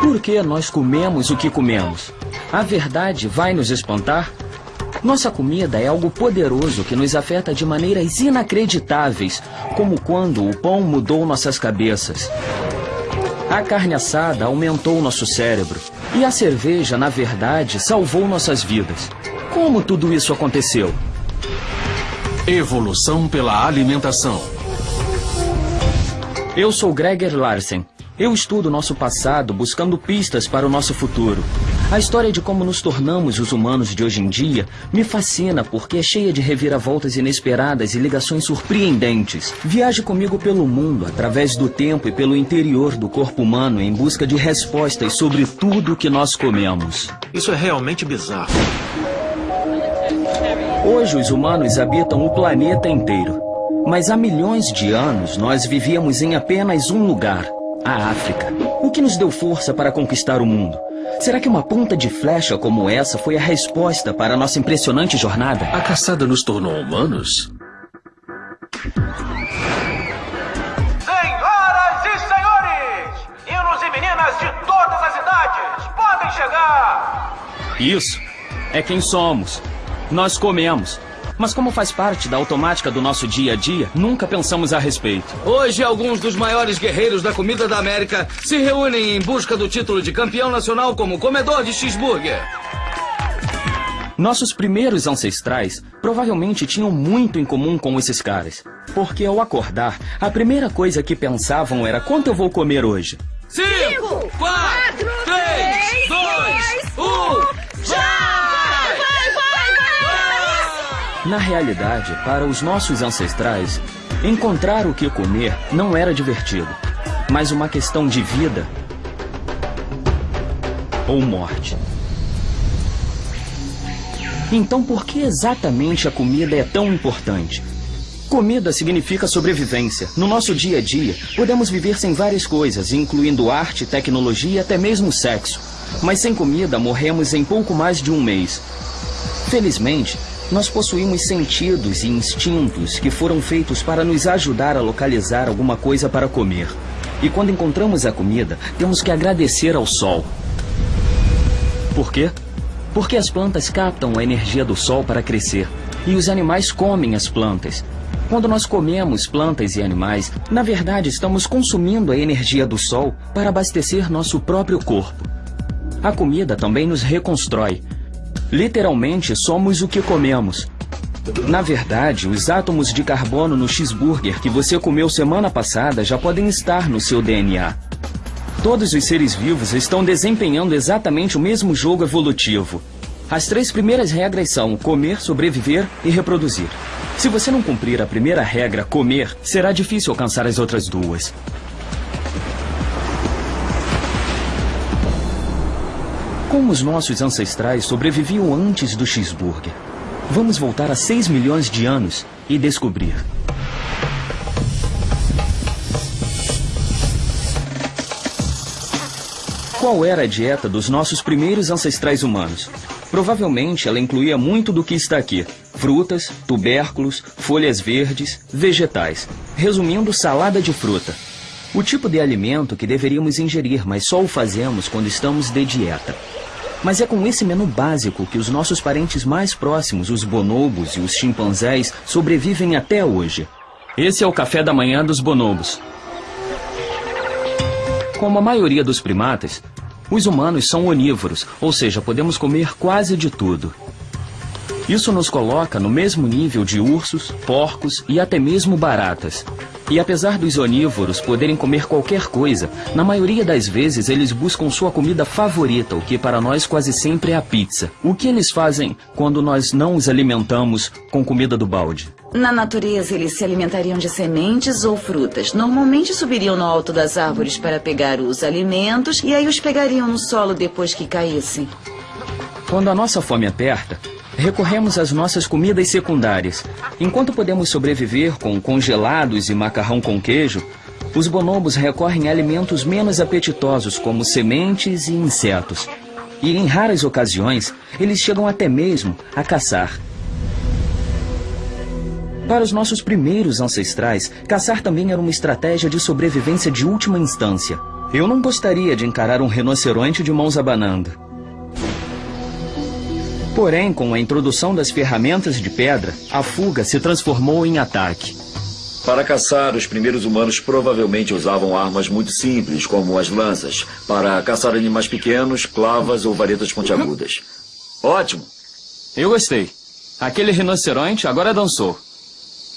Por que nós comemos o que comemos? A verdade vai nos espantar? Nossa comida é algo poderoso que nos afeta de maneiras inacreditáveis, como quando o pão mudou nossas cabeças. A carne assada aumentou nosso cérebro. E a cerveja, na verdade, salvou nossas vidas. Como tudo isso aconteceu? Evolução pela alimentação. Eu sou Gregor Larsen. Eu estudo nosso passado buscando pistas para o nosso futuro. A história de como nos tornamos os humanos de hoje em dia me fascina porque é cheia de reviravoltas inesperadas e ligações surpreendentes. Viaje comigo pelo mundo, através do tempo e pelo interior do corpo humano em busca de respostas sobre tudo que nós comemos. Isso é realmente bizarro. Hoje os humanos habitam o planeta inteiro. Mas há milhões de anos nós vivíamos em apenas um lugar, a África. O que nos deu força para conquistar o mundo? Será que uma ponta de flecha como essa foi a resposta para a nossa impressionante jornada? A caçada nos tornou humanos? Senhoras e senhores, meninos e meninas de todas as idades, podem chegar! Isso é quem somos. Nós comemos. Mas como faz parte da automática do nosso dia a dia, nunca pensamos a respeito. Hoje, alguns dos maiores guerreiros da comida da América se reúnem em busca do título de campeão nacional como comedor de cheeseburger. Nossos primeiros ancestrais provavelmente tinham muito em comum com esses caras. Porque ao acordar, a primeira coisa que pensavam era quanto eu vou comer hoje. Cinco, quatro, Na realidade, para os nossos ancestrais, encontrar o que comer não era divertido, mas uma questão de vida ou morte. Então, por que exatamente a comida é tão importante? Comida significa sobrevivência. No nosso dia a dia, podemos viver sem várias coisas, incluindo arte, tecnologia e até mesmo sexo. Mas sem comida, morremos em pouco mais de um mês. Felizmente, nós possuímos sentidos e instintos que foram feitos para nos ajudar a localizar alguma coisa para comer. E quando encontramos a comida, temos que agradecer ao sol. Por quê? Porque as plantas captam a energia do sol para crescer. E os animais comem as plantas. Quando nós comemos plantas e animais, na verdade estamos consumindo a energia do sol para abastecer nosso próprio corpo. A comida também nos reconstrói. Literalmente, somos o que comemos. Na verdade, os átomos de carbono no cheeseburger que você comeu semana passada já podem estar no seu DNA. Todos os seres vivos estão desempenhando exatamente o mesmo jogo evolutivo. As três primeiras regras são comer, sobreviver e reproduzir. Se você não cumprir a primeira regra, comer, será difícil alcançar as outras duas. Como os nossos ancestrais sobreviviam antes do cheeseburger? Vamos voltar a 6 milhões de anos e descobrir. Qual era a dieta dos nossos primeiros ancestrais humanos? Provavelmente ela incluía muito do que está aqui: frutas, tubérculos, folhas verdes, vegetais. Resumindo, salada de fruta. O tipo de alimento que deveríamos ingerir, mas só o fazemos quando estamos de dieta. Mas é com esse menu básico que os nossos parentes mais próximos, os bonobos e os chimpanzés, sobrevivem até hoje. Esse é o café da manhã dos bonobos. Como a maioria dos primatas, os humanos são onívoros, ou seja, podemos comer quase de tudo. Isso nos coloca no mesmo nível de ursos, porcos e até mesmo baratas. E apesar dos onívoros poderem comer qualquer coisa, na maioria das vezes eles buscam sua comida favorita, o que para nós quase sempre é a pizza. O que eles fazem quando nós não os alimentamos com comida do balde? Na natureza, eles se alimentariam de sementes ou frutas. Normalmente subiriam no alto das árvores para pegar os alimentos e aí os pegariam no solo depois que caíssem. Quando a nossa fome aperta, recorremos às nossas comidas secundárias. Enquanto podemos sobreviver com congelados e macarrão com queijo, os bonobos recorrem a alimentos menos apetitosos, como sementes e insetos. E em raras ocasiões, eles chegam até mesmo a caçar. Para os nossos primeiros ancestrais, caçar também era uma estratégia de sobrevivência de última instância. Eu não gostaria de encarar um rinoceronte de mãos abanando. Porém, com a introdução das ferramentas de pedra, a fuga se transformou em ataque. Para caçar, os primeiros humanos provavelmente usavam armas muito simples, como as lanças, para caçar animais pequenos, clavas ou varetas pontiagudas. Ótimo! Eu gostei. Aquele rinoceronte agora dançou.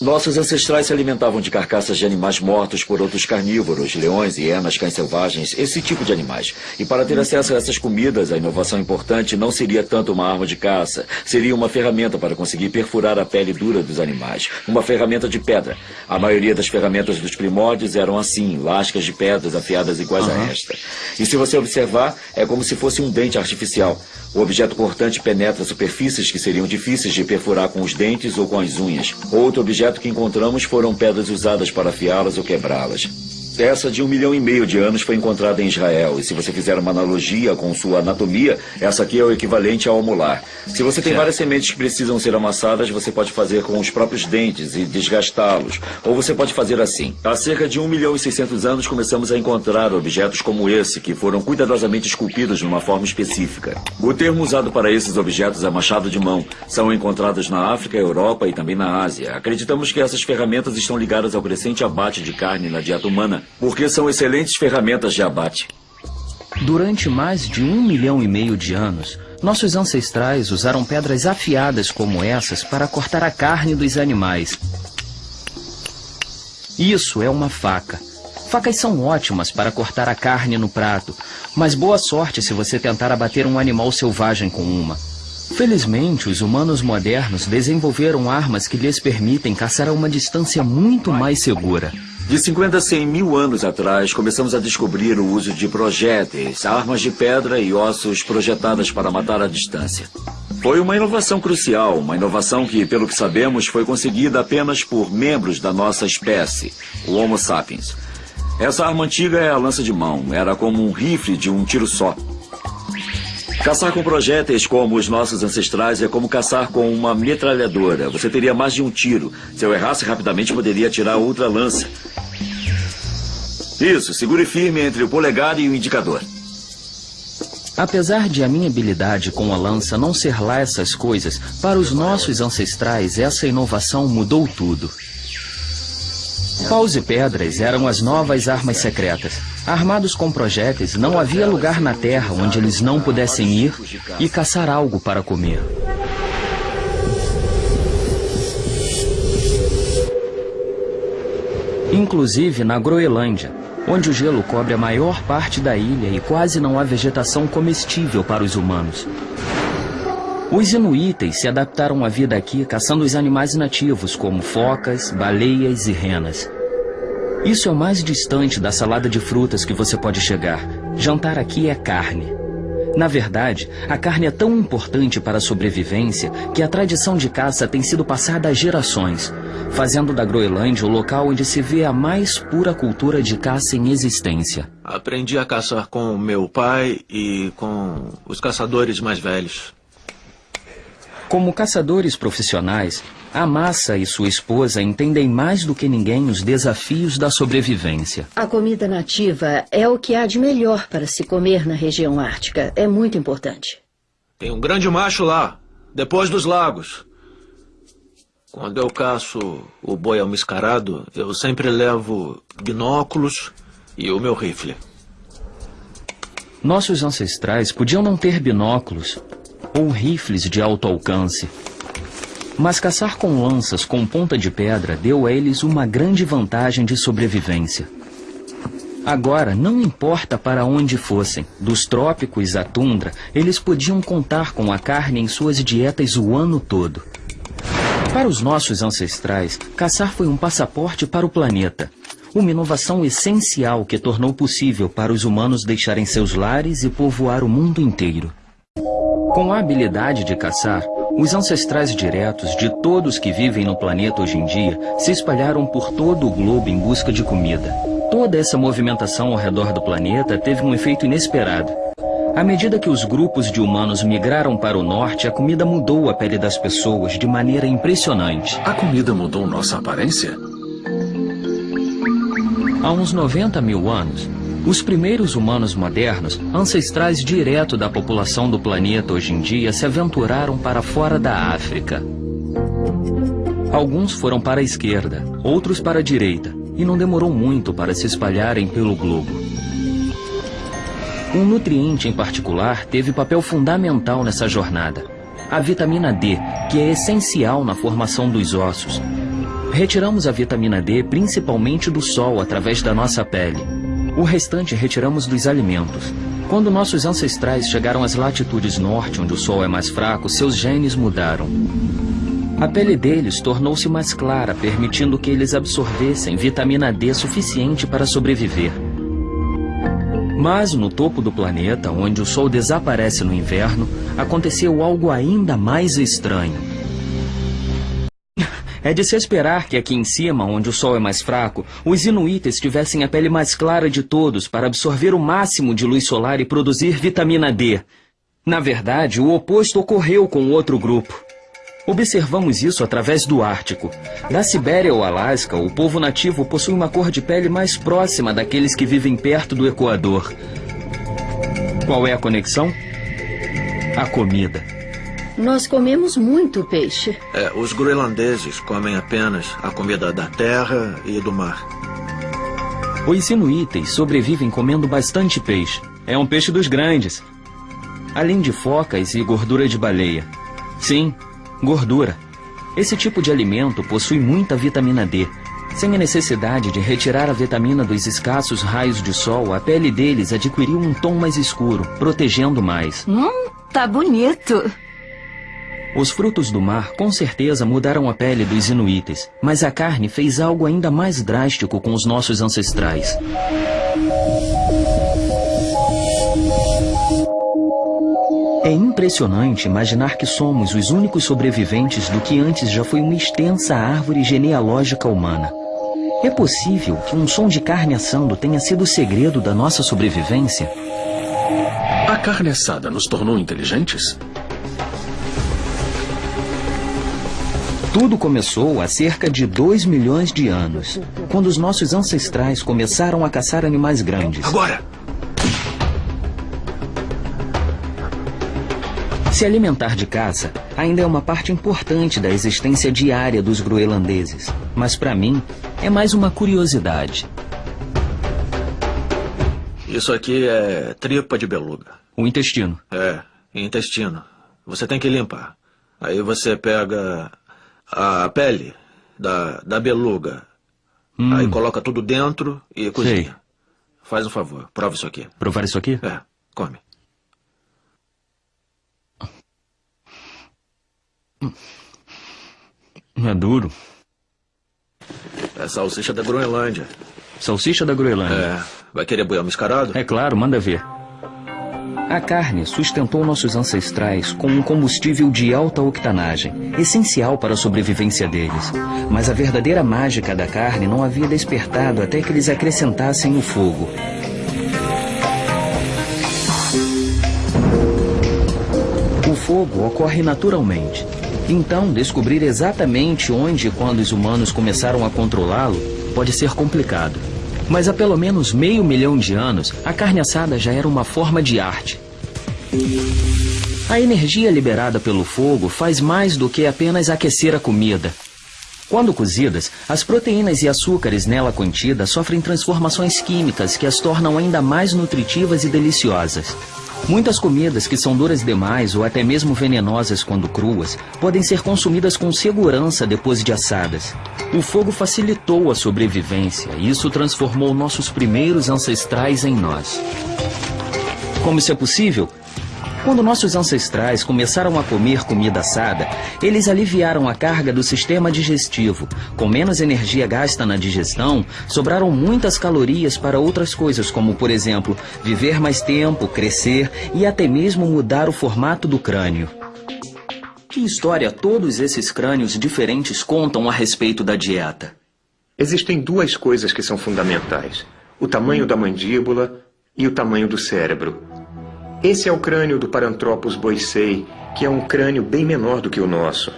Nossos ancestrais se alimentavam de carcaças de animais mortos por outros carnívoros, leões, hienas, cães selvagens, esse tipo de animais. E para ter acesso a essas comidas, a inovação importante não seria tanto uma arma de caça, seria uma ferramenta para conseguir perfurar a pele dura dos animais. Uma ferramenta de pedra. A maioria das ferramentas dos primórdios eram assim, lascas de pedras afiadas iguais a esta. E se você observar, é como se fosse um dente artificial. O objeto cortante penetra superfícies que seriam difíceis de perfurar com os dentes ou com as unhas. Outro objeto que encontramos foram pedras usadas para afiá-las ou quebrá-las. Essa de um milhão e meio de anos foi encontrada em Israel. E se você fizer uma analogia com sua anatomia, essa aqui é o equivalente ao molar. Se você tem várias sementes que precisam ser amassadas, você pode fazer com os próprios dentes e desgastá-los. Ou você pode fazer assim. Há cerca de um milhão e seiscentos anos começamos a encontrar objetos como esse, que foram cuidadosamente esculpidos numa forma específica. O termo usado para esses objetos é machado de mão. São encontrados na África, Europa e também na Ásia. Acreditamos que essas ferramentas estão ligadas ao crescente abate de carne na dieta humana porque são excelentes ferramentas de abate. Durante mais de um milhão e meio de anos, nossos ancestrais usaram pedras afiadas como essas para cortar a carne dos animais. Isso é uma faca. Facas são ótimas para cortar a carne no prato, mas boa sorte se você tentar abater um animal selvagem com uma. Felizmente, os humanos modernos desenvolveram armas que lhes permitem caçar a uma distância muito mais segura. De 50 a 100 mil anos atrás, começamos a descobrir o uso de projéteis, armas de pedra e ossos projetadas para matar à distância. Foi uma inovação crucial, uma inovação que, pelo que sabemos, foi conseguida apenas por membros da nossa espécie, o Homo sapiens. Essa arma antiga é a lança de mão, era como um rifle de um tiro só. Caçar com projéteis como os nossos ancestrais é como caçar com uma metralhadora. Você teria mais de um tiro. Se eu errasse rapidamente, poderia tirar outra lança. Isso, segure firme entre o polegar e o indicador. Apesar de a minha habilidade com a lança não ser lá essas coisas, para os nossos ancestrais essa inovação mudou tudo. Paus e pedras eram as novas armas secretas. Armados com projéteis, não havia lugar na terra onde eles não pudessem ir e caçar algo para comer. Inclusive na Groenlândia, onde o gelo cobre a maior parte da ilha e quase não há vegetação comestível para os humanos. Os inuítes se adaptaram à vida aqui caçando os animais nativos, como focas, baleias e renas. Isso é o mais distante da salada de frutas que você pode chegar. Jantar aqui é carne. Na verdade, a carne é tão importante para a sobrevivência que a tradição de caça tem sido passada há gerações, fazendo da Groenlândia o local onde se vê a mais pura cultura de caça em existência. Aprendi a caçar com meu pai e com os caçadores mais velhos. Como caçadores profissionais, a Massa e sua esposa entendem mais do que ninguém os desafios da sobrevivência. A comida nativa é o que há de melhor para se comer na região ártica. É muito importante. Tem um grande macho lá, depois dos lagos. Quando eu caço o boi almiscarado, eu sempre levo binóculos e o meu rifle. Nossos ancestrais podiam não ter binóculos ou rifles de alto alcance. Mas caçar com lanças com ponta de pedra deu a eles uma grande vantagem de sobrevivência. Agora, não importa para onde fossem, dos trópicos à tundra, eles podiam contar com a carne em suas dietas o ano todo. Para os nossos ancestrais, caçar foi um passaporte para o planeta. Uma inovação essencial que tornou possível para os humanos deixarem seus lares e povoar o mundo inteiro. Com a habilidade de caçar, os ancestrais diretos de todos que vivem no planeta hoje em dia se espalharam por todo o globo em busca de comida. Toda essa movimentação ao redor do planeta teve um efeito inesperado. À medida que os grupos de humanos migraram para o norte, a comida mudou a pele das pessoas de maneira impressionante. A comida mudou nossa aparência? Há uns 90 mil anos, Os primeiros humanos modernos, ancestrais direto da população do planeta hoje em dia, se aventuraram para fora da África. Alguns foram para a esquerda, outros para a direita, e não demorou muito para se espalharem pelo globo. Um nutriente em particular teve papel fundamental nessa jornada: a vitamina D, que é essencial na formação dos ossos. Retiramos a vitamina D principalmente do sol através da nossa pele. O restante retiramos dos alimentos. Quando nossos ancestrais chegaram às latitudes norte, onde o sol é mais fraco, seus genes mudaram. A pele deles tornou-se mais clara, permitindo que eles absorvessem vitamina D suficiente para sobreviver. Mas no topo do planeta, onde o sol desaparece no inverno, aconteceu algo ainda mais estranho. É de se esperar que aqui em cima, onde o sol é mais fraco, os inuitas tivessem a pele mais clara de todos para absorver o máximo de luz solar e produzir vitamina D. Na verdade, o oposto ocorreu com outro grupo. Observamos isso através do Ártico. Da Sibéria ao Alasca, o povo nativo possui uma cor de pele mais próxima daqueles que vivem perto do Equador. Qual é a conexão? A comida. Nós comemos muito peixe. É, os groenlandeses comem apenas a comida da terra e do mar. Os inuites sobrevivem comendo bastante peixe. É um peixe dos grandes. Além de focas e gordura de baleia. Sim, gordura. Esse tipo de alimento possui muita vitamina D. Sem a necessidade de retirar a vitamina dos escassos raios de sol, a pele deles adquiriu um tom mais escuro, protegendo mais. Hum, tá bonito. Os frutos do mar com certeza mudaram a pele dos inuites, mas a carne fez algo ainda mais drástico com os nossos ancestrais. É impressionante imaginar que somos os únicos sobreviventes do que antes já foi uma extensa árvore genealógica humana. É possível que um som de carne assando tenha sido o segredo da nossa sobrevivência? A carne assada nos tornou inteligentes? Tudo começou há cerca de 2 milhões de anos, quando os nossos ancestrais começaram a caçar animais grandes. Agora! Se alimentar de caça ainda é uma parte importante da existência diária dos groenlandeses, mas para mim é mais uma curiosidade. Isso aqui é tripa de beluga. O intestino. É, intestino. Você tem que limpar. Aí você pega a pele da, da beluga. Hum. Aí coloca tudo dentro e cozinha. Sei. Faz um favor, prova isso aqui. Provar isso aqui? É, come. É duro. É salsicha da Groenlândia. Salsicha da Groenlândia? É. Vai querer boiar mascarado? É claro, manda ver. A carne sustentou nossos ancestrais com um combustível de alta octanagem, essencial para a sobrevivência deles. Mas a verdadeira mágica da carne não havia despertado até que eles acrescentassem o fogo. O fogo ocorre naturalmente. Então, descobrir exatamente onde e quando os humanos começaram a controlá-lo pode ser complicado. Mas há pelo menos meio milhão de anos, a carne assada já era uma forma de arte. A energia liberada pelo fogo faz mais do que apenas aquecer a comida. Quando cozidas, as proteínas e açúcares nela contidas sofrem transformações químicas que as tornam ainda mais nutritivas e deliciosas. Muitas comidas que são duras demais ou até mesmo venenosas quando cruas podem ser consumidas com segurança depois de assadas. O fogo facilitou a sobrevivência e isso transformou nossos primeiros ancestrais em nós. Como isso é possível? Quando nossos ancestrais começaram a comer comida assada, eles aliviaram a carga do sistema digestivo. Com menos energia gasta na digestão, sobraram muitas calorias para outras coisas, como, por exemplo, viver mais tempo, crescer e até mesmo mudar o formato do crânio. Que história todos esses crânios diferentes contam a respeito da dieta? Existem duas coisas que são fundamentais: o tamanho da mandíbula e o tamanho do cérebro. Esse é o crânio do Paranthropus boisei, que é um crânio bem menor do que o nosso.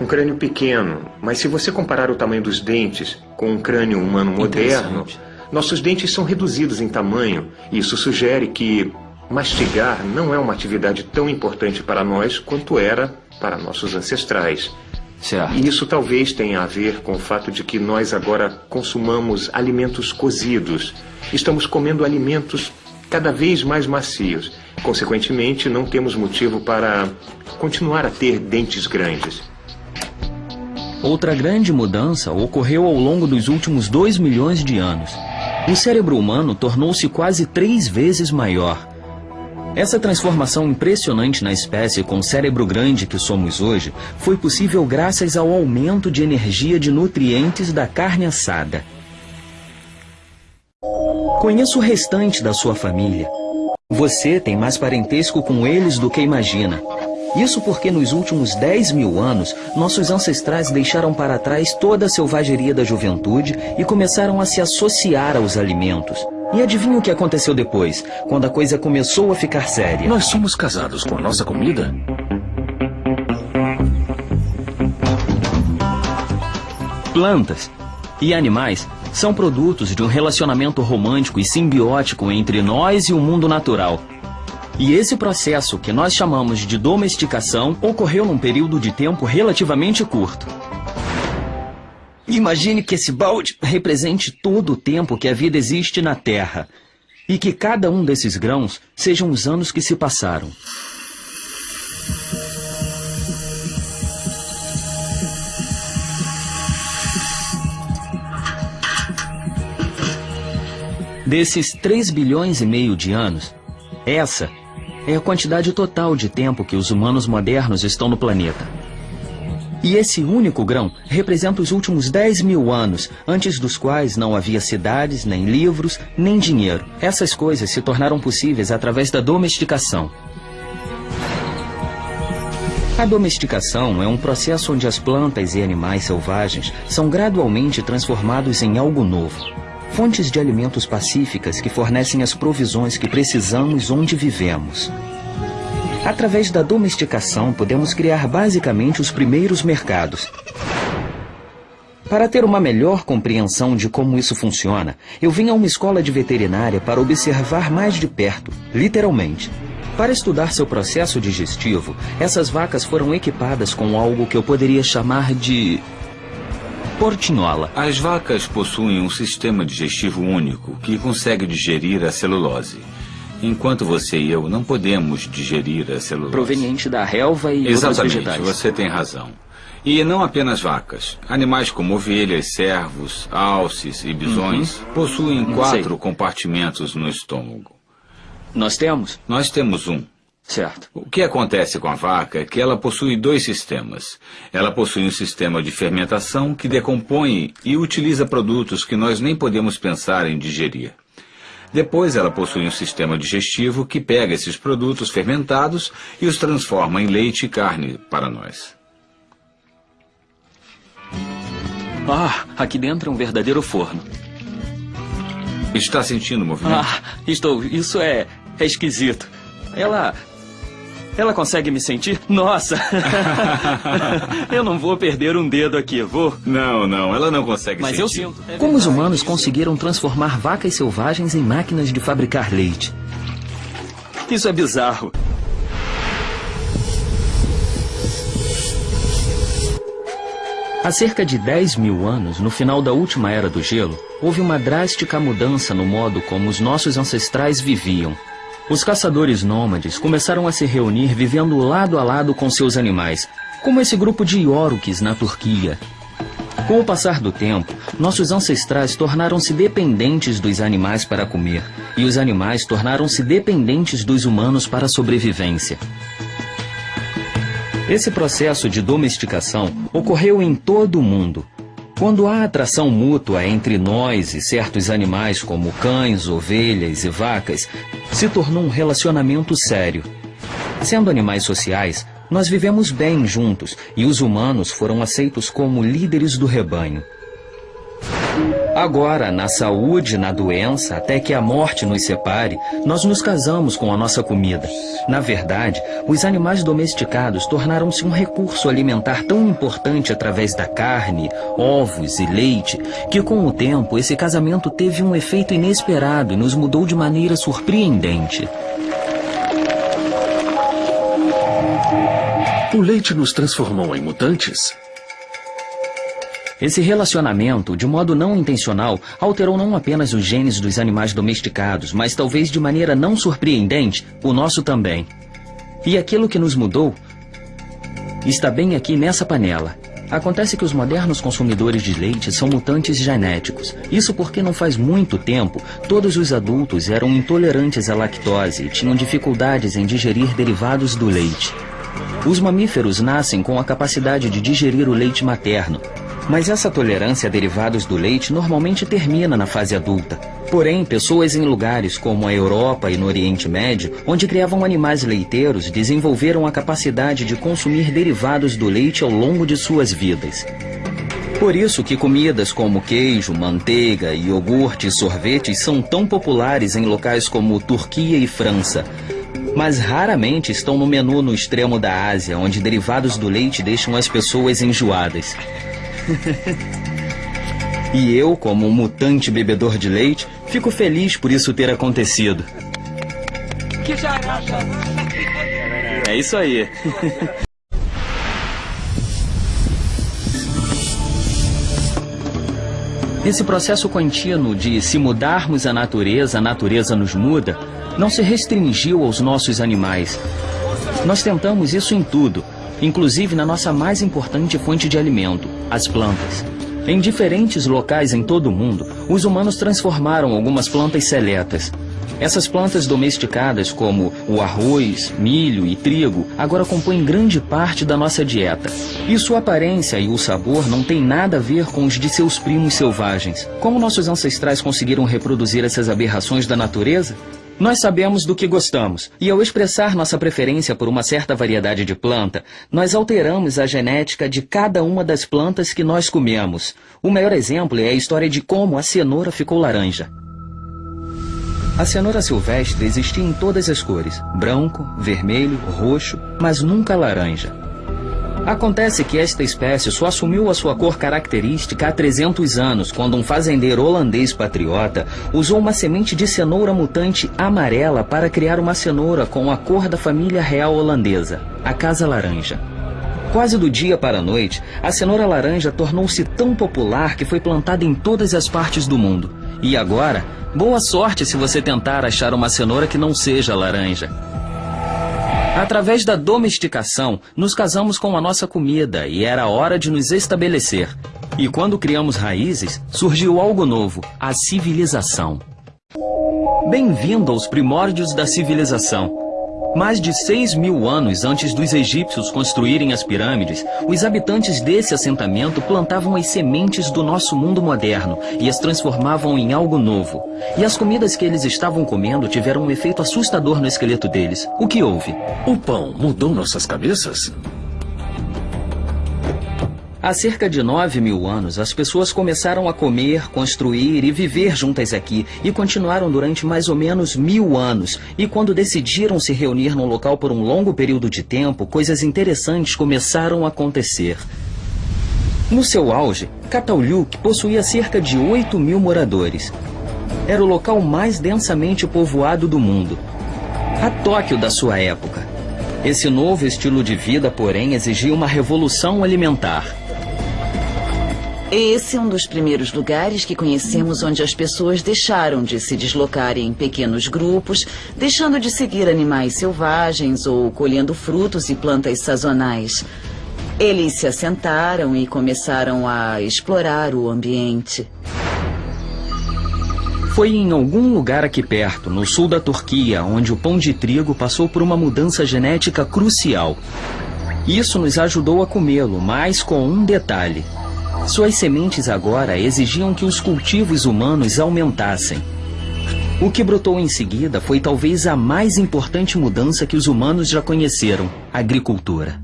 Um crânio pequeno, mas se você comparar o tamanho dos dentes com um crânio humano moderno, nossos dentes são reduzidos em tamanho. Isso sugere que mastigar não é uma atividade tão importante para nós quanto era para nossos ancestrais. Certo. E isso talvez tenha a ver com o fato de que nós agora consumamos alimentos cozidos. Estamos comendo alimentos cada vez mais macios. Consequentemente, não temos motivo para continuar a ter dentes grandes. Outra grande mudança ocorreu ao longo dos últimos dois milhões de anos. O cérebro humano tornou-se quase três vezes maior. Essa transformação impressionante na espécie com cérebro grande que somos hoje foi possível graças ao aumento de energia de nutrientes da carne assada. Conheço o restante da sua família. Você tem mais parentesco com eles do que imagina. Isso porque nos últimos 10 mil anos, nossos ancestrais deixaram para trás toda a selvageria da juventude e começaram a se associar aos alimentos. E adivinha o que aconteceu depois, quando a coisa começou a ficar séria? Nós somos casados com a nossa comida? Plantas e animais são produtos de um relacionamento romântico e simbiótico entre nós e o mundo natural. E esse processo, que nós chamamos de domesticação, ocorreu num período de tempo relativamente curto. Imagine que esse balde represente todo o tempo que a vida existe na Terra. E que cada um desses grãos sejam os anos que se passaram. Desses 3 bilhões e meio de anos, essa é a quantidade total de tempo que os humanos modernos estão no planeta. E esse único grão representa os últimos 10 mil anos, antes dos quais não havia cidades, nem livros, nem dinheiro. Essas coisas se tornaram possíveis através da domesticação. A domesticação é um processo onde as plantas e animais selvagens são gradualmente transformados em algo novo. Fontes de alimentos pacíficas que fornecem as provisões que precisamos onde vivemos. Através da domesticação, podemos criar basicamente os primeiros mercados. Para ter uma melhor compreensão de como isso funciona, eu vim a uma escola de veterinária para observar mais de perto, literalmente. Para estudar seu processo digestivo, essas vacas foram equipadas com algo que eu poderia chamar de portinhola. As vacas possuem um sistema digestivo único que consegue digerir a celulose. Enquanto você e eu não podemos digerir a celulose. Proveniente da relva e Exatamente, outros vegetais. você tem razão. E não apenas vacas. Animais como ovelhas, cervos, alces e bisões Uhum. possuem quatro compartimentos no estômago. Nós temos? Nós temos um. Certo. O que acontece com a vaca é que ela possui dois sistemas. Ela possui um sistema de fermentação que decompõe e utiliza produtos que nós nem podemos pensar em digerir. Depois, ela possui um sistema digestivo que pega esses produtos fermentados e os transforma em leite e carne para nós. Ah, aqui dentro é um verdadeiro forno. Está sentindo o movimento? Ah, estou. Isso é. é esquisito. Ela. Ela consegue me sentir? Nossa! eu não vou perder um dedo aqui, vou? Não, não, ela não consegue Mas sentir. eu sinto. Como os humanos conseguiram transformar vacas selvagens em máquinas de fabricar leite? Isso é bizarro. Há cerca de 10 mil anos, no final da última era do gelo, houve uma drástica mudança no modo como os nossos ancestrais viviam. Os caçadores nômades começaram a se reunir vivendo lado a lado com seus animais, como esse grupo de Iorques na Turquia. Com o passar do tempo, nossos ancestrais tornaram-se dependentes dos animais para comer, e os animais tornaram-se dependentes dos humanos para a sobrevivência. Esse processo de domesticação ocorreu em todo o mundo. Quando há atração mútua entre nós e certos animais, como cães, ovelhas e vacas, se tornou um relacionamento sério. Sendo animais sociais, nós vivemos bem juntos e os humanos foram aceitos como líderes do rebanho. Agora, na saúde, na doença, até que a morte nos separe, nós nos casamos com a nossa comida. Na verdade, os animais domesticados tornaram-se um recurso alimentar tão importante através da carne, ovos e leite, que com o tempo esse casamento teve um efeito inesperado e nos mudou de maneira surpreendente. O leite nos transformou em mutantes? Esse relacionamento, de modo não intencional, alterou não apenas os genes dos animais domesticados, mas talvez de maneira não surpreendente, o nosso também. E aquilo que nos mudou está bem aqui nessa panela. Acontece que os modernos consumidores de leite são mutantes genéticos. Isso porque não faz muito tempo, todos os adultos eram intolerantes à lactose e tinham dificuldades em digerir derivados do leite. Os mamíferos nascem com a capacidade de digerir o leite materno, mas essa tolerância a derivados do leite normalmente termina na fase adulta. Porém, pessoas em lugares como a Europa e no Oriente Médio, onde criavam animais leiteiros, desenvolveram a capacidade de consumir derivados do leite ao longo de suas vidas. Por isso que comidas como queijo, manteiga, iogurte e sorvetes são tão populares em locais como Turquia e França, mas raramente estão no menu no extremo da Ásia, onde derivados do leite deixam as pessoas enjoadas. e eu, como um mutante bebedor de leite, fico feliz por isso ter acontecido. É isso aí. Esse processo contínuo de se mudarmos a natureza, a natureza nos muda, não se restringiu aos nossos animais. Nós tentamos isso em tudo, inclusive na nossa mais importante fonte de alimento, as plantas. Em diferentes locais em todo o mundo, os humanos transformaram algumas plantas seletas. Essas plantas domesticadas, como o arroz, milho e trigo, agora compõem grande parte da nossa dieta. E sua aparência e o sabor não têm nada a ver com os de seus primos selvagens. Como nossos ancestrais conseguiram reproduzir essas aberrações da natureza? Nós sabemos do que gostamos, e ao expressar nossa preferência por uma certa variedade de planta, nós alteramos a genética de cada uma das plantas que nós comemos. O maior exemplo é a história de como a cenoura ficou laranja. A cenoura silvestre existia em todas as cores, branco, vermelho, roxo, mas nunca laranja. Acontece que esta espécie só assumiu a sua cor característica há 300 anos, quando um fazendeiro holandês patriota usou uma semente de cenoura mutante amarela para criar uma cenoura com a cor da família real holandesa, a Casa Laranja. Quase do dia para a noite, a cenoura laranja tornou-se tão popular que foi plantada em todas as partes do mundo. E agora, boa sorte se você tentar achar uma cenoura que não seja laranja. Através da domesticação, nos casamos com a nossa comida e era hora de nos estabelecer. E quando criamos raízes, surgiu algo novo, a civilização. Bem-vindo aos primórdios da civilização. Mais de 6 mil anos antes dos egípcios construírem as pirâmides, os habitantes desse assentamento plantavam as sementes do nosso mundo moderno e as transformavam em algo novo. E as comidas que eles estavam comendo tiveram um efeito assustador no esqueleto deles. O que houve? O pão mudou nossas cabeças? Há cerca de 9 mil anos, as pessoas começaram a comer, construir e viver juntas aqui e continuaram durante mais ou menos mil anos. E quando decidiram se reunir num local por um longo período de tempo, coisas interessantes começaram a acontecer. No seu auge, Cataluque possuía cerca de 8 mil moradores. Era o local mais densamente povoado do mundo. A Tóquio da sua época. Esse novo estilo de vida, porém, exigia uma revolução alimentar. Esse é um dos primeiros lugares que conhecemos onde as pessoas deixaram de se deslocar em pequenos grupos, deixando de seguir animais selvagens ou colhendo frutos e plantas sazonais. Eles se assentaram e começaram a explorar o ambiente. Foi em algum lugar aqui perto, no sul da Turquia, onde o pão de trigo passou por uma mudança genética crucial. Isso nos ajudou a comê-lo, mas com um detalhe. Suas sementes agora exigiam que os cultivos humanos aumentassem. O que brotou em seguida foi talvez a mais importante mudança que os humanos já conheceram, agricultura.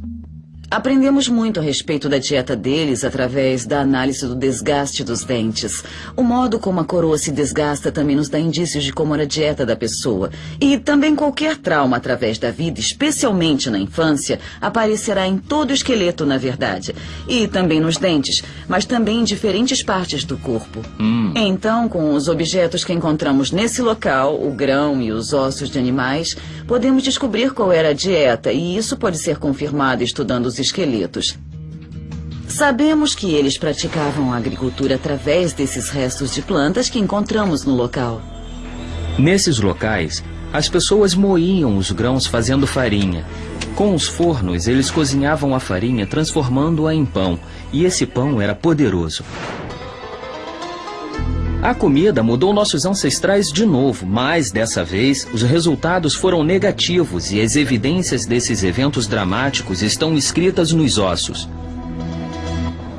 Aprendemos muito a respeito da dieta deles através da análise do desgaste dos dentes. O modo como a coroa se desgasta também nos dá indícios de como era a dieta da pessoa. E também qualquer trauma através da vida, especialmente na infância, aparecerá em todo o esqueleto, na verdade. E também nos dentes, mas também em diferentes partes do corpo. Hum. Então, com os objetos que encontramos nesse local, o grão e os ossos de animais, podemos descobrir qual era a dieta, e isso pode ser confirmado estudando os esqueletos. Sabemos que eles praticavam a agricultura através desses restos de plantas que encontramos no local. Nesses locais, as pessoas moíam os grãos fazendo farinha. Com os fornos, eles cozinhavam a farinha transformando-a em pão, e esse pão era poderoso. A comida mudou nossos ancestrais de novo, mas dessa vez os resultados foram negativos e as evidências desses eventos dramáticos estão escritas nos ossos.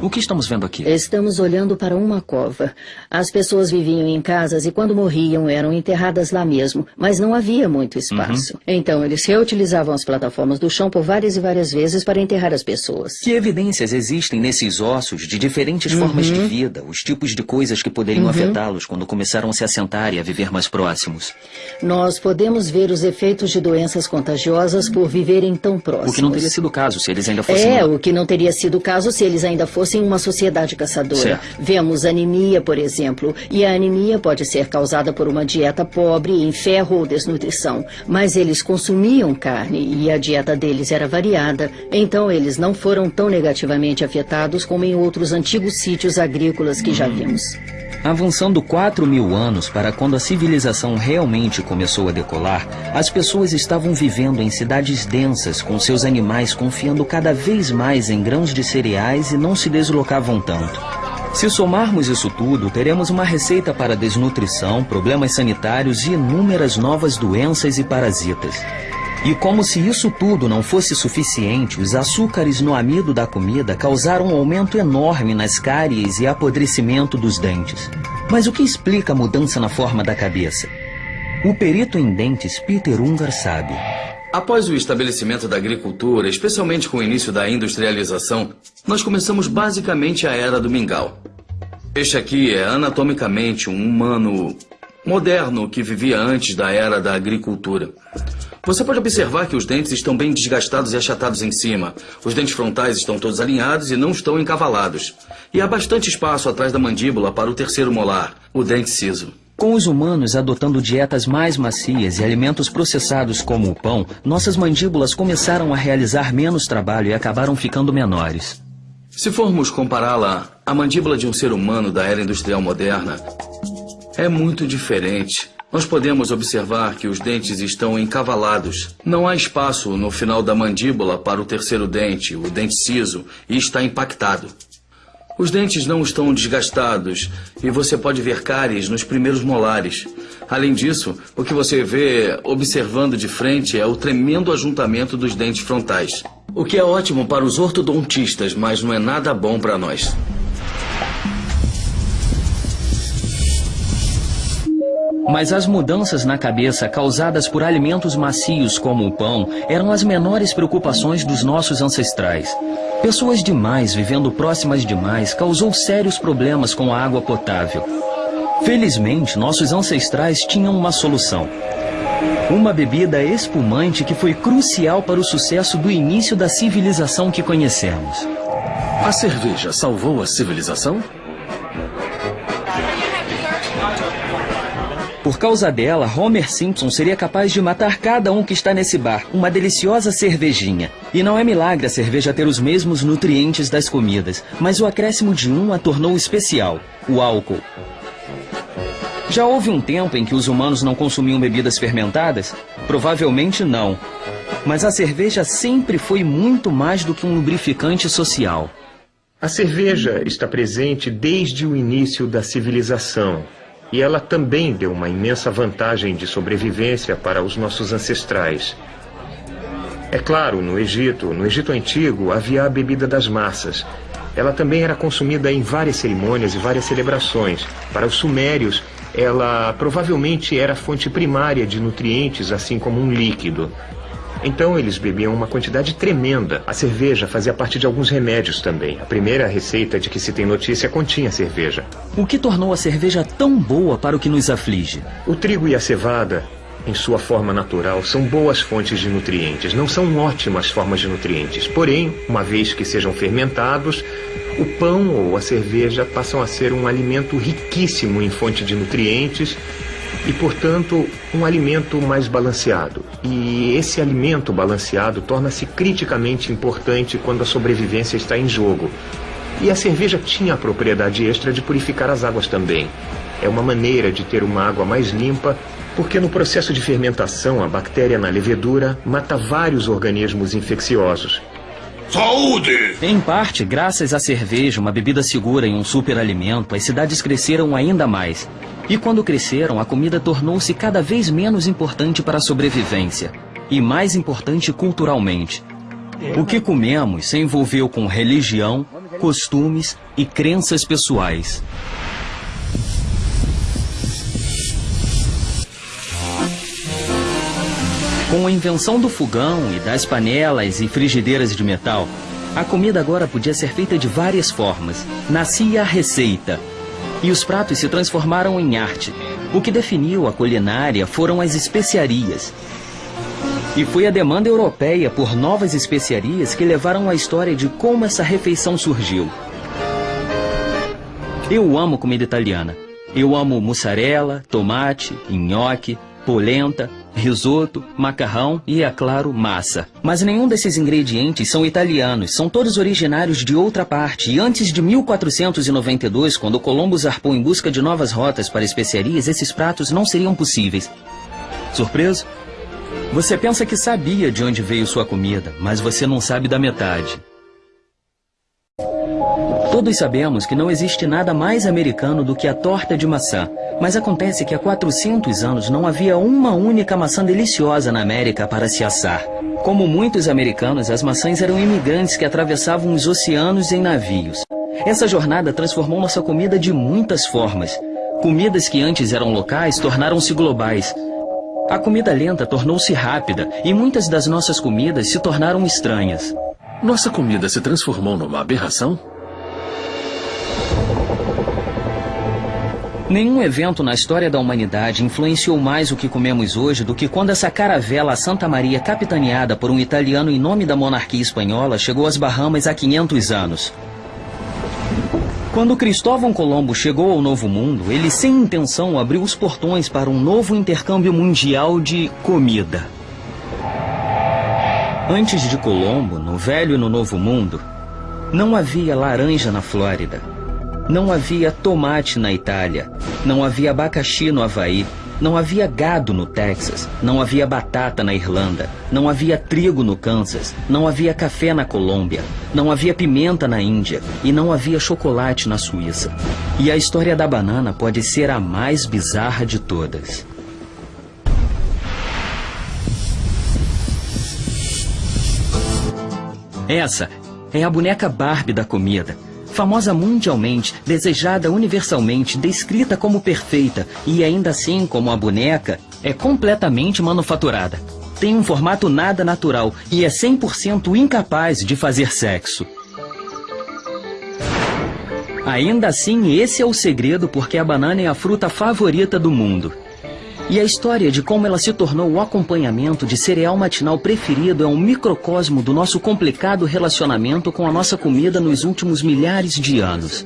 O que estamos vendo aqui? Estamos olhando para uma cova. As pessoas viviam em casas e quando morriam eram enterradas lá mesmo, mas não havia muito espaço. Uhum. Então eles reutilizavam as plataformas do chão por várias e várias vezes para enterrar as pessoas. Que evidências existem nesses ossos de diferentes Uhum. formas de vida, os tipos de coisas que poderiam Uhum. afetá-los quando começaram a se assentar e a viver mais próximos? Nós podemos ver os efeitos de doenças contagiosas por viverem tão próximos. O que não teria sido o caso se eles ainda fossem... É, o que não teria sido o caso se eles ainda fossem uma sociedade caçadora. Certo. Vemos anemia, por exemplo, e a anemia pode ser causada por uma dieta pobre em ferro ou desnutrição. Mas eles consumiam carne e a dieta deles era variada, então eles não foram tão negativamente afetados como em outros antigos sítios agrícolas que já vimos. Avançando 4 mil anos para quando a civilização realmente começou a decolar, as pessoas estavam vivendo em cidades densas, com seus animais confiando cada vez mais em grãos de cereais e não se deslocavam tanto. Se somarmos isso tudo, teremos uma receita para desnutrição, problemas sanitários e inúmeras novas doenças e parasitas. E como se isso tudo não fosse suficiente, os açúcares no amido da comida causaram um aumento enorme nas cáries e apodrecimento dos dentes. Mas o que explica a mudança na forma da cabeça? O perito em dentes Peter Ungar sabe. Após o estabelecimento da agricultura, especialmente com o início da industrialização, nós começamos basicamente a era do mingau. Este aqui é anatomicamente um humano moderno que vivia antes da era da agricultura. Você pode observar que os dentes estão bem desgastados e achatados em cima. Os dentes frontais estão todos alinhados e não estão encavalados. E há bastante espaço atrás da mandíbula para o terceiro molar, o dente ciso. Com os humanos adotando dietas mais macias e alimentos processados como o pão, nossas mandíbulas começaram a realizar menos trabalho e acabaram ficando menores. Se formos compará-la à mandíbula de um ser humano da era industrial moderna, é muito diferente. Nós podemos observar que os dentes estão encavalados. Não há espaço no final da mandíbula para o terceiro dente, o dente ciso, e está impactado. Os dentes não estão desgastados e você pode ver cáries nos primeiros molares. Além disso, o que você vê observando de frente é o tremendo ajuntamento dos dentes frontais. O que é ótimo para os ortodontistas, mas não é nada bom para nós. Mas as mudanças na cabeça causadas por alimentos macios como o pão eram as menores preocupações dos nossos ancestrais. Pessoas demais vivendo próximas demais causou sérios problemas com a água potável. Felizmente, nossos ancestrais tinham uma solução. Uma bebida espumante que foi crucial para o sucesso do início da civilização que conhecemos. A cerveja salvou a civilização? Por causa dela, Homer Simpson seria capaz de matar cada um que está nesse bar, uma deliciosa cervejinha. E não é milagre a cerveja ter os mesmos nutrientes das comidas, mas o acréscimo de um a tornou especial, o álcool. Já houve um tempo em que os humanos não consumiam bebidas fermentadas? Provavelmente não. Mas a cerveja sempre foi muito mais do que um lubrificante social. A cerveja está presente desde o início da civilização. E ela também deu uma imensa vantagem de sobrevivência para os nossos ancestrais. É claro, no Egito, no Egito antigo, havia a bebida das massas. Ela também era consumida em várias cerimônias e várias celebrações. Para os sumérios, ela provavelmente era fonte primária de nutrientes, assim como um líquido. Então eles bebiam uma quantidade tremenda. A cerveja fazia parte de alguns remédios também. A primeira receita de que se tem notícia continha cerveja. O que tornou a cerveja tão boa para o que nos aflige? O trigo e a cevada, em sua forma natural, são boas fontes de nutrientes. Não são ótimas formas de nutrientes. Porém, uma vez que sejam fermentados, o pão ou a cerveja passam a ser um alimento riquíssimo em fonte de nutrientes e, portanto, um alimento mais balanceado. E esse alimento balanceado torna-se criticamente importante quando a sobrevivência está em jogo. E a cerveja tinha a propriedade extra de purificar as águas também. É uma maneira de ter uma água mais limpa, porque no processo de fermentação a bactéria na levedura mata vários organismos infecciosos. Saúde! Em parte, graças à cerveja, uma bebida segura e um superalimento, as cidades cresceram ainda mais. E quando cresceram, a comida tornou-se cada vez menos importante para a sobrevivência e mais importante culturalmente. O que comemos se envolveu com religião, costumes e crenças pessoais. Com a invenção do fogão e das panelas e frigideiras de metal, a comida agora podia ser feita de várias formas. Nascia a receita, e os pratos se transformaram em arte. O que definiu a culinária foram as especiarias. E foi a demanda europeia por novas especiarias que levaram a história de como essa refeição surgiu. Eu amo comida italiana. Eu amo mussarela, tomate, nhoque, polenta, risoto, macarrão e, é claro, massa. Mas nenhum desses ingredientes são italianos, são todos originários de outra parte. E antes de 1492, quando Colombo zarpou em busca de novas rotas para especiarias, esses pratos não seriam possíveis. Surpreso? Você pensa que sabia de onde veio sua comida, mas você não sabe da metade. Todos sabemos que não existe nada mais americano do que a torta de maçã. Mas acontece que há 400 anos não havia uma única maçã deliciosa na América para se assar. Como muitos americanos, as maçãs eram imigrantes que atravessavam os oceanos em navios. Essa jornada transformou nossa comida de muitas formas. Comidas que antes eram locais tornaram-se globais. A comida lenta tornou-se rápida e muitas das nossas comidas se tornaram estranhas. Nossa comida se transformou numa aberração? Nenhum evento na história da humanidade influenciou mais o que comemos hoje do que quando essa caravela Santa Maria, capitaneada por um italiano em nome da monarquia espanhola, chegou às Bahamas há 500 anos. Quando Cristóvão Colombo chegou ao Novo Mundo, ele sem intenção abriu os portões para um novo intercâmbio mundial de comida. Antes de Colombo, no Velho e no Novo Mundo, não havia laranja na Flórida. Não havia tomate na Itália, não havia abacaxi no Havaí, não havia gado no Texas, não havia batata na Irlanda, não havia trigo no Kansas, não havia café na Colômbia, não havia pimenta na Índia. E não havia chocolate na Suíça. E a história da banana pode ser a mais bizarra de todas. Essa é a boneca Barbie da comida famosa mundialmente, desejada universalmente, descrita como perfeita e ainda assim como a boneca, é completamente manufaturada. Tem um formato nada natural e é 100% incapaz de fazer sexo. Ainda assim, esse é o segredo porque a banana é a fruta favorita do mundo. E a história de como ela se tornou o acompanhamento de cereal matinal preferido é um microcosmo do nosso complicado relacionamento com a nossa comida nos últimos milhares de anos.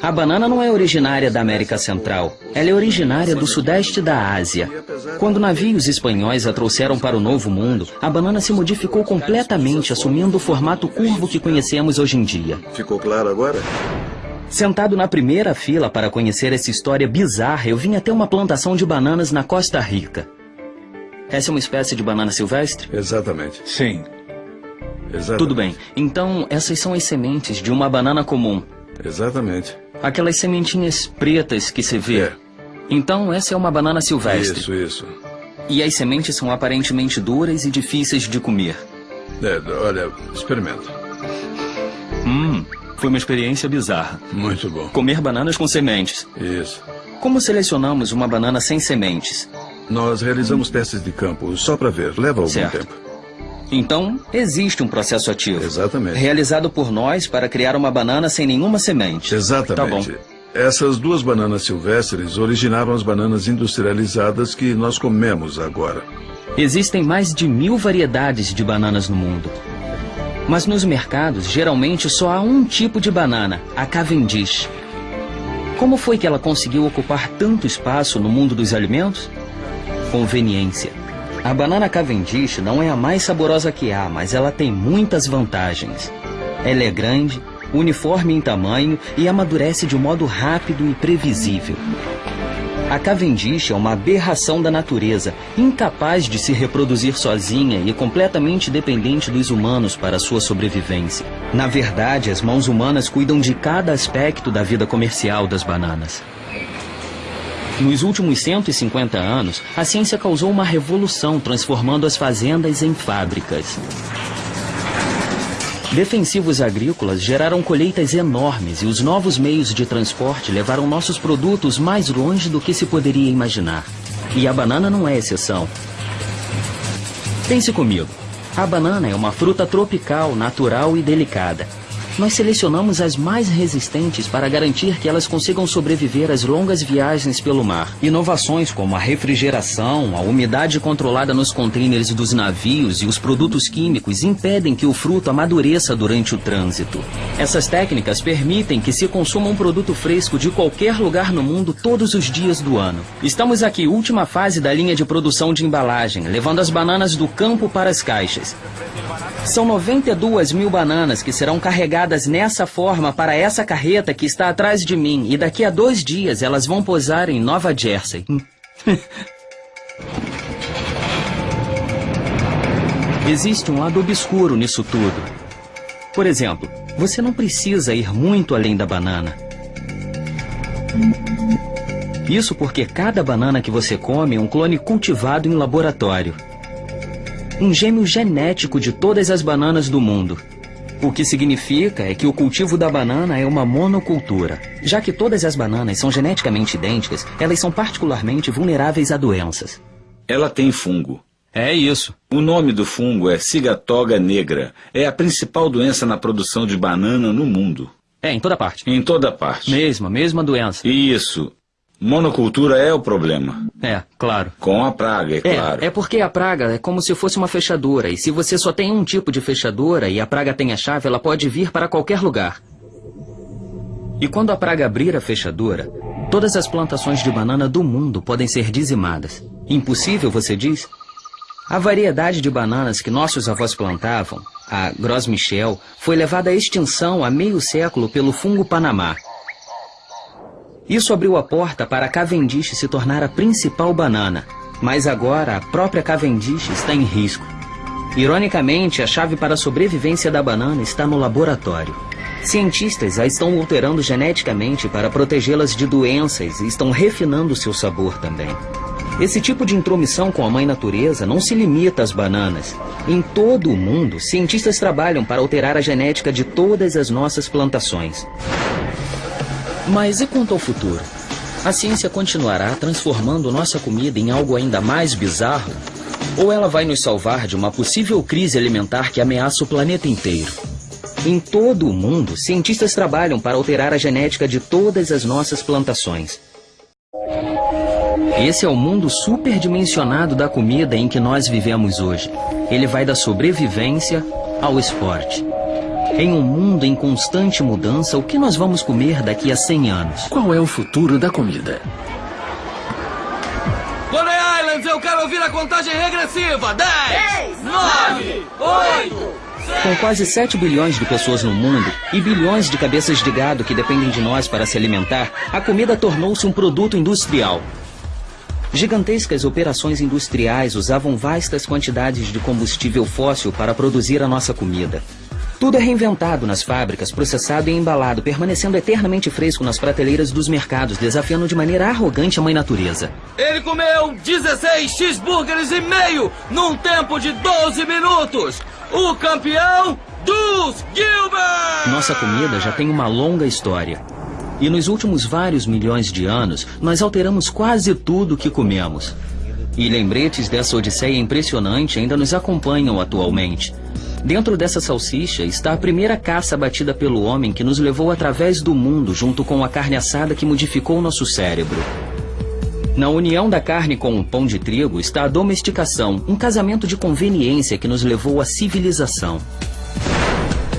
A banana não é originária da América Central. Ela é originária do sudeste da Ásia. Quando navios espanhóis a trouxeram para o Novo Mundo, a banana se modificou completamente, assumindo o formato curvo que conhecemos hoje em dia. Ficou claro agora? Sentado na primeira fila para conhecer essa história bizarra, eu vim até uma plantação de bananas na Costa Rica. Essa é uma espécie de banana silvestre? Exatamente. Sim. Exatamente. Tudo bem. Então, essas são as sementes de uma banana comum. Exatamente. Aquelas sementinhas pretas que se vê. É. Então, essa é uma banana silvestre. Isso, isso. E as sementes são aparentemente duras e difíceis de comer. É, olha, experimenta. Hum, foi uma experiência bizarra. Muito bom. Comer bananas com sementes. Isso. Como selecionamos uma banana sem sementes? Nós realizamos testes de campo só para ver. Leva algum Certo. tempo. Então, existe um processo ativo. Exatamente. Realizado por nós para criar uma banana sem nenhuma semente. Exatamente. Tá bom. Essas duas bananas silvestres originaram as bananas industrializadas que nós comemos agora. Existem mais de mil variedades de bananas no mundo. Mas nos mercados, geralmente só há um tipo de banana, a Cavendish. Como foi que ela conseguiu ocupar tanto espaço no mundo dos alimentos? Conveniência. A banana Cavendish não é a mais saborosa que há, mas ela tem muitas vantagens. Ela é grande, uniforme em tamanho e amadurece de modo rápido e previsível. A Cavendish é uma aberração da natureza, incapaz de se reproduzir sozinha e completamente dependente dos humanos para sua sobrevivência. Na verdade, as mãos humanas cuidam de cada aspecto da vida comercial das bananas. Nos últimos 150 anos, a ciência causou uma revolução transformando as fazendas em fábricas. Defensivos agrícolas geraram colheitas enormes e os novos meios de transporte levaram nossos produtos mais longe do que se poderia imaginar. E a banana não é exceção. Pense comigo. A banana é uma fruta tropical, natural e delicada. Nós selecionamos as mais resistentes para garantir que elas consigam sobreviver às longas viagens pelo mar. Inovações como a refrigeração, a umidade controlada nos contêineres dos navios e os produtos químicos impedem que o fruto amadureça durante o trânsito. Essas técnicas permitem que se consuma um produto fresco de qualquer lugar no mundo todos os dias do ano. Estamos aqui, última fase da linha de produção de embalagem, levando as bananas do campo para as caixas. São 92 mil bananas que serão carregadas nessa forma para essa carreta que está atrás de mim. E daqui a dois dias elas vão posar em Nova Jersey. Existe um lado obscuro nisso tudo. Por exemplo, você não precisa ir muito além da banana. Isso porque cada banana que você come é um clone cultivado em laboratório um gêmeo genético de todas as bananas do mundo. O que significa é que o cultivo da banana é uma monocultura. Já que todas as bananas são geneticamente idênticas, elas são particularmente vulneráveis a doenças. Ela tem fungo. É isso. O nome do fungo é cigatoga negra. É a principal doença na produção de banana no mundo. É, em toda parte. Em toda parte. Mesma, mesma doença. Isso. Monocultura é o problema. É, claro. Com a praga, é, É, claro. é porque a praga é como se fosse uma fechadura, e se você só tem um tipo de fechadura e a praga tem a chave, ela pode vir para qualquer lugar. E quando a praga abrir a fechadura, todas as plantações de banana do mundo podem ser dizimadas. Impossível, você diz? A variedade de bananas que nossos avós plantavam, a Gros Michel, foi levada à extinção há meio século pelo fungo Panamá. Isso abriu a porta para a Cavendish se tornar a principal banana. Mas agora a própria Cavendish está em risco. Ironicamente, a chave para a sobrevivência da banana está no laboratório. Cientistas a estão alterando geneticamente para protegê-las de doenças e estão refinando seu sabor também. Esse tipo de intromissão com a mãe natureza não se limita às bananas. Em todo o mundo, cientistas trabalham para alterar a genética de todas as nossas plantações. Mas e quanto ao futuro? A ciência continuará transformando nossa comida em algo ainda mais bizarro? Ou ela vai nos salvar de uma possível crise alimentar que ameaça o planeta inteiro? Em todo o mundo, cientistas trabalham para alterar a genética de todas as nossas plantações. Esse é o mundo superdimensionado da comida em que nós vivemos hoje. Ele vai da sobrevivência ao esporte. Em um mundo em constante mudança, o que nós vamos comer daqui a 100 anos? Qual é o futuro da comida? Bonnie Islands, eu quero ouvir a contagem regressiva. 10, 9, 8, Com quase 7 bilhões de pessoas no mundo e bilhões de cabeças de gado que dependem de nós para se alimentar, a comida tornou-se um produto industrial. Gigantescas operações industriais usavam vastas quantidades de combustível fóssil para produzir a nossa comida. Tudo é reinventado nas fábricas, processado e embalado, permanecendo eternamente fresco nas prateleiras dos mercados, desafiando de maneira arrogante a mãe natureza. Ele comeu 16 cheeseburgers e meio num tempo de 12 minutos. O campeão dos Gilbert! Nossa comida já tem uma longa história. E nos últimos vários milhões de anos, nós alteramos quase tudo o que comemos. E lembretes dessa odisseia impressionante ainda nos acompanham atualmente. Dentro dessa salsicha está a primeira caça batida pelo homem que nos levou através do mundo junto com a carne assada que modificou nosso cérebro. Na união da carne com o pão de trigo está a domesticação, um casamento de conveniência que nos levou à civilização.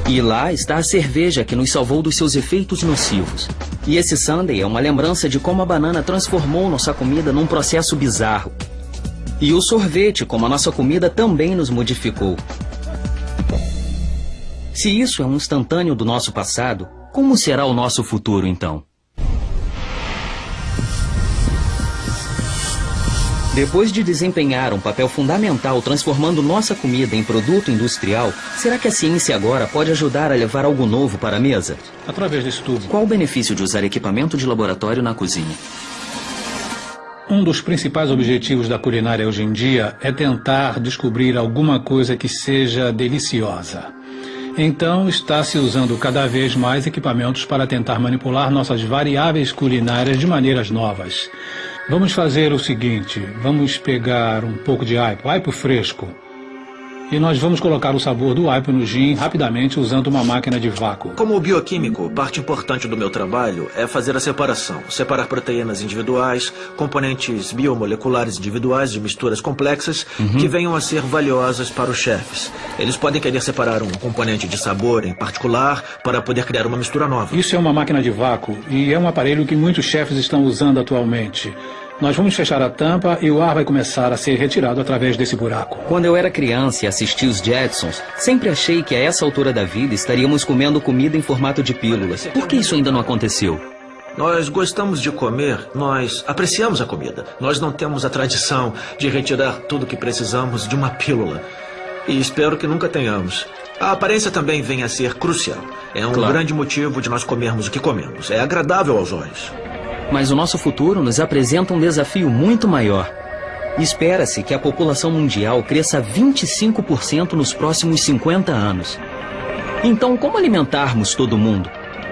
E lá está a cerveja que nos salvou dos seus efeitos nocivos. E esse sundae é uma lembrança de como a banana transformou nossa comida num processo bizarro. E o sorvete, como a nossa comida, também nos modificou. Se isso é um instantâneo do nosso passado, como será o nosso futuro então? Depois de desempenhar um papel fundamental transformando nossa comida em produto industrial, será que a ciência agora pode ajudar a levar algo novo para a mesa? Através desse tubo. Qual o benefício de usar equipamento de laboratório na cozinha? Um dos principais objetivos da culinária hoje em dia é tentar descobrir alguma coisa que seja deliciosa. Então, está se usando cada vez mais equipamentos para tentar manipular nossas variáveis culinárias de maneiras novas. Vamos fazer o seguinte: vamos pegar um pouco de aipo, aipo fresco, e nós vamos colocar o sabor do aipo no gin rapidamente usando uma máquina de vácuo. Como bioquímico, parte importante do meu trabalho é fazer a separação. Separar proteínas individuais, componentes biomoleculares individuais de misturas complexas Uhum. que venham a ser valiosas para os chefes. Eles podem querer separar um componente de sabor em particular para poder criar uma mistura nova. Isso é uma máquina de vácuo e é um aparelho que muitos chefes estão usando atualmente. Nós vamos fechar a tampa e o ar vai começar a ser retirado através desse buraco. Quando eu era criança e assisti os Jetsons, sempre achei que a essa altura da vida estaríamos comendo comida em formato de pílulas. Por que isso ainda não aconteceu? Nós gostamos de comer, nós apreciamos a comida. Nós não temos a tradição de retirar tudo que precisamos de uma pílula. E espero que nunca tenhamos. A aparência também vem a ser crucial. É um Claro. grande motivo de nós comermos o que comemos. É agradável aos olhos. Mas o nosso futuro nos apresenta um desafio muito maior. Espera-se que a população mundial cresça 25% nos próximos 50 anos. Então, como alimentarmos todo mundo?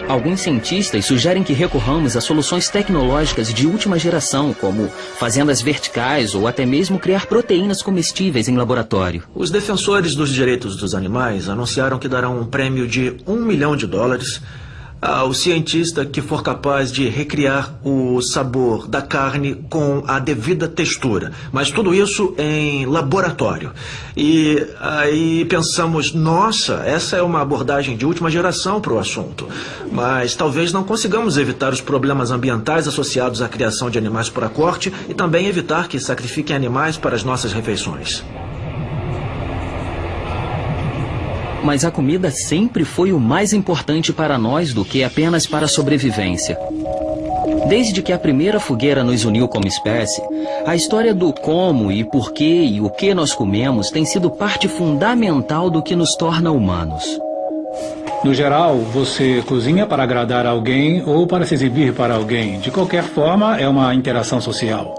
Alguns cientistas sugerem que recorramos a soluções tecnológicas de última geração, como fazendas verticais ou até mesmo criar proteínas comestíveis em laboratório. Os defensores dos direitos dos animais anunciaram que darão um prêmio de um milhão de dólares ao cientista que for capaz de recriar o sabor da carne com a devida textura. Mas tudo isso em laboratório. E aí pensamos, nossa, essa é uma abordagem de última geração para o assunto. Mas talvez não consigamos evitar os problemas ambientais associados à criação de animais para corte e também evitar que sacrifiquem animais para as nossas refeições. Mas a comida sempre foi o mais importante para nós do que apenas para a sobrevivência. Desde que a primeira fogueira nos uniu como espécie, a história do como e porquê e o que nós comemos tem sido parte fundamental do que nos torna humanos. No geral, você cozinha para agradar alguém ou para se exibir para alguém. De qualquer forma, é uma interação social.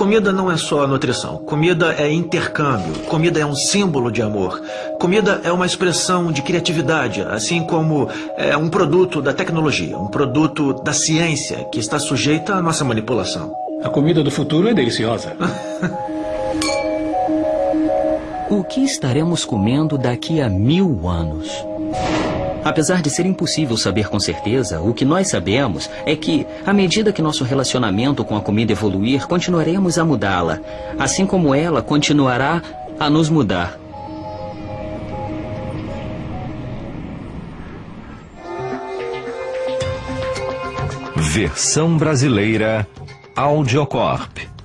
Comida não é só nutrição. Comida é intercâmbio. Comida é um símbolo de amor. Comida é uma expressão de criatividade, assim como é um produto da tecnologia, um produto da ciência que está sujeita à nossa manipulação. A comida do futuro é deliciosa. O que estaremos comendo daqui a mil anos? Apesar de ser impossível saber com certeza, o que nós sabemos é que, à medida que nosso relacionamento com a comida evoluir, continuaremos a mudá-la, assim como ela continuará a nos mudar. Versão brasileira Audiocorp.